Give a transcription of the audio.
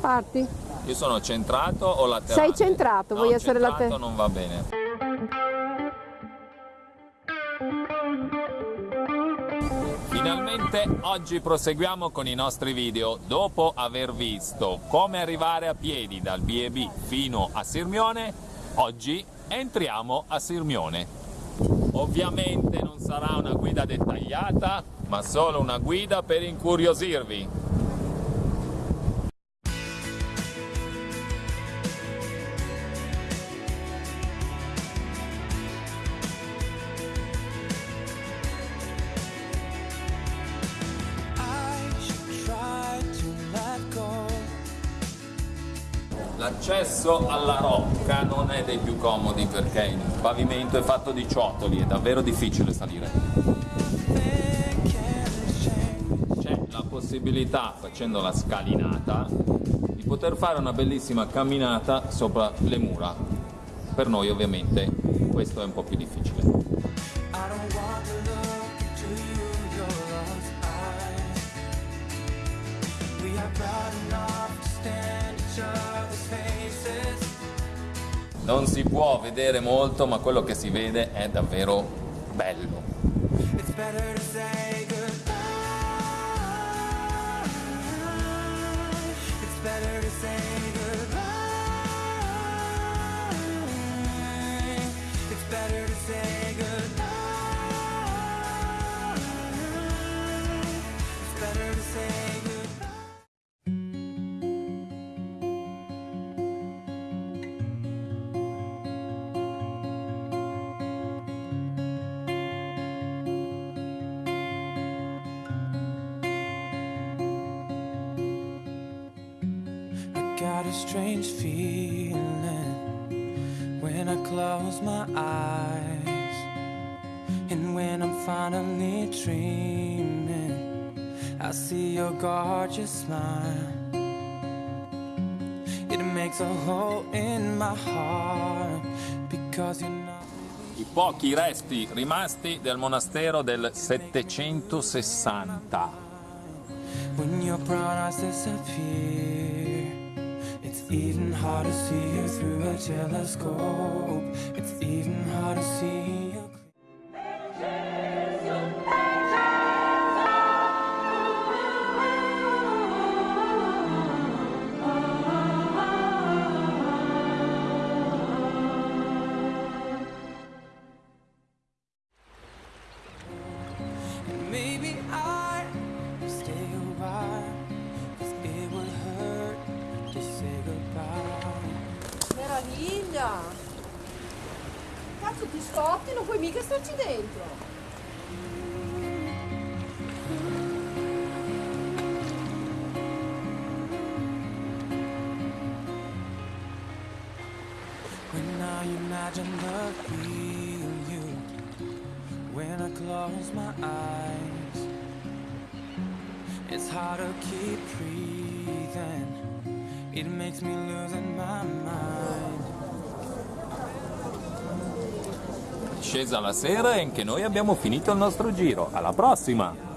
Parti. Io sono centrato o laterale? Sei centrato, no, vuoi essere centrato laterale? non va bene. Finalmente oggi proseguiamo con i nostri video. Dopo aver visto come arrivare a piedi dal B&B fino a Sirmione, oggi entriamo a Sirmione. Ovviamente non sarà una guida dettagliata, ma solo una guida per incuriosirvi. L'accesso alla rocca non è dei più comodi perché il pavimento è fatto di ciotoli, è davvero difficile salire. C'è la possibilità, facendo la scalinata, di poter fare una bellissima camminata sopra le mura. Per noi ovviamente questo è un po' più difficile. I Non si può vedere molto, ma quello che si vede è davvero bello. It's got a strange feeling when I close my eyes. And when I'm finally dreaming, I see your gorgeous smile. It makes a hole in my heart because you're not. I pochi resti rimasti del monastero del 760. When your brown eyes disappear, even hard to see you through a telescope. It's even hard to see Cazzo ti scotti, non puoi mica starci dentro. When I imagine the real you, when I close my eyes, it's hard to keep breathing. It makes me losing my mind. Scesa la sera e anche noi abbiamo finito il nostro giro. Alla prossima!